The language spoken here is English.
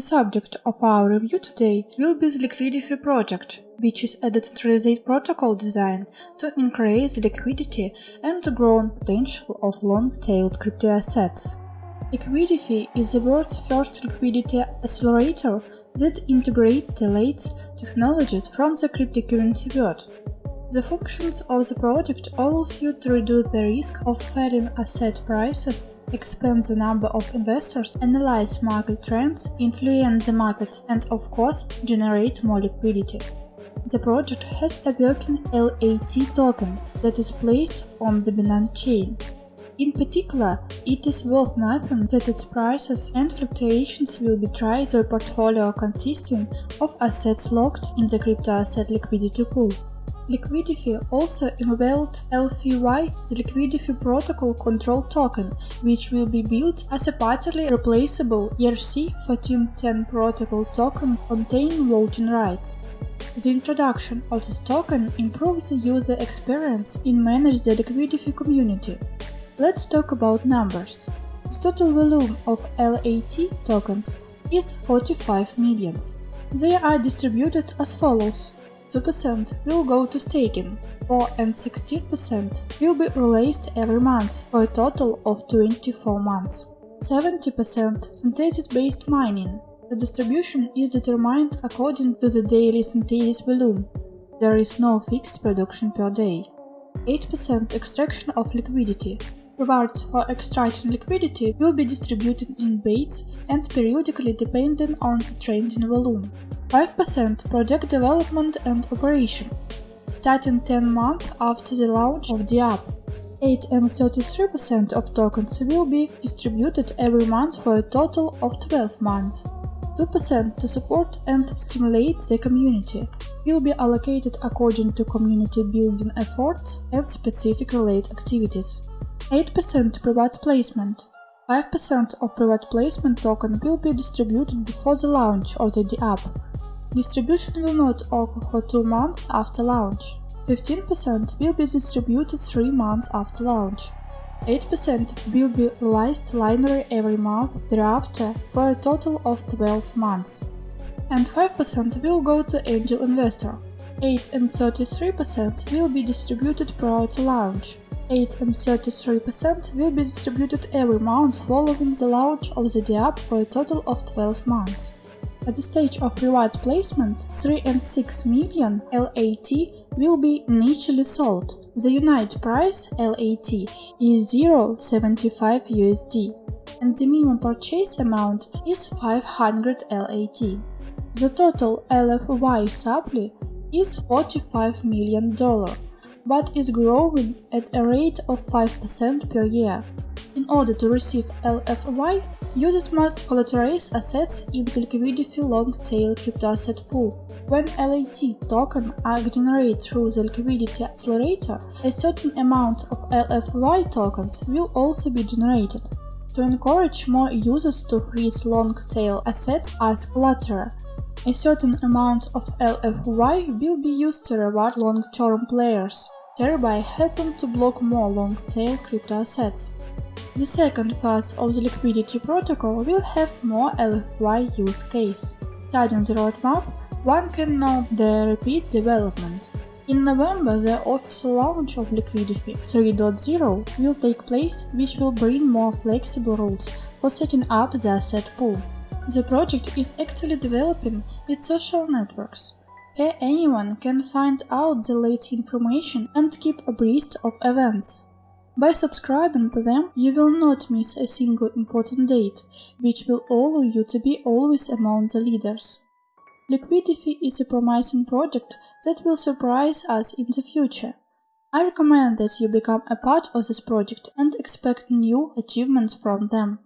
subject of our review today will be the Liquidify project, which is a decentralized protocol design to increase the liquidity and the growth potential of long-tailed crypto assets. Liquidify is the world's first liquidity accelerator that integrates the latest technologies from the cryptocurrency world. The functions of the project allows you to reduce the risk of falling asset prices, expand the number of investors, analyze market trends, influence the market, and of course, generate more liquidity. The project has a working LAT token that is placed on the Binance chain. In particular, it is worth noting that its prices and fluctuations will be tied to a portfolio consisting of assets locked in the crypto asset liquidity pool. Liquidify also unveiled LFY, the Liquidify Protocol Control Token, which will be built as a partially replaceable ERC-1410 protocol token containing voting rights. The introduction of this token improves the user experience in manage the Liquidify community. Let's talk about numbers. The total volume of LAT tokens is 45 millions. They are distributed as follows. 2% will go to staking, 4 and 16% will be released every month for a total of 24 months. 70% synthesis-based mining. The distribution is determined according to the daily synthesis volume. There is no fixed production per day. 8% extraction of liquidity. Rewards for extracting liquidity will be distributed in baits and periodically depending on the trading volume. 5% project development and operation, starting 10 months after the launch of the app. 8 and 33% of tokens will be distributed every month for a total of 12 months. 2% to support and stimulate the community will be allocated according to community building efforts and specific related activities. 8% to private placement. 5% of private placement token will be distributed before the launch of the app Distribution will not occur for 2 months after launch. 15% will be distributed 3 months after launch. 8% will be released linearly every month thereafter for a total of 12 months. And 5% will go to angel investor. 8 and 33% will be distributed prior to launch. 8 and 33% will be distributed every month following the launch of the app for a total of 12 months. At the stage of private placement, 3 and 6 million LAT will be initially sold. The unit price LAT is 0.75 USD and the minimum purchase amount is 500 LAT. The total LFY supply is $45 million, but is growing at a rate of 5% per year. In order to receive LFY, Users must collateralize assets in the liquidity long-tail crypto asset pool. When LAT token are generated through the liquidity accelerator, a certain amount of LFY tokens will also be generated. To encourage more users to freeze long-tail assets as collateral, a certain amount of LFY will be used to reward long-term players, thereby helping to block more long-tail crypto assets. The second phase of the liquidity protocol will have more LFY use case. Studying the roadmap, one can note the repeat development. In November, the official launch of Liquidify 3.0 will take place, which will bring more flexible rules for setting up the asset pool. The project is actually developing its social networks. Here anyone can find out the latest information and keep abreast of events. By subscribing to them, you will not miss a single important date, which will allow you to be always among the leaders. Liquidify is a promising project that will surprise us in the future. I recommend that you become a part of this project and expect new achievements from them.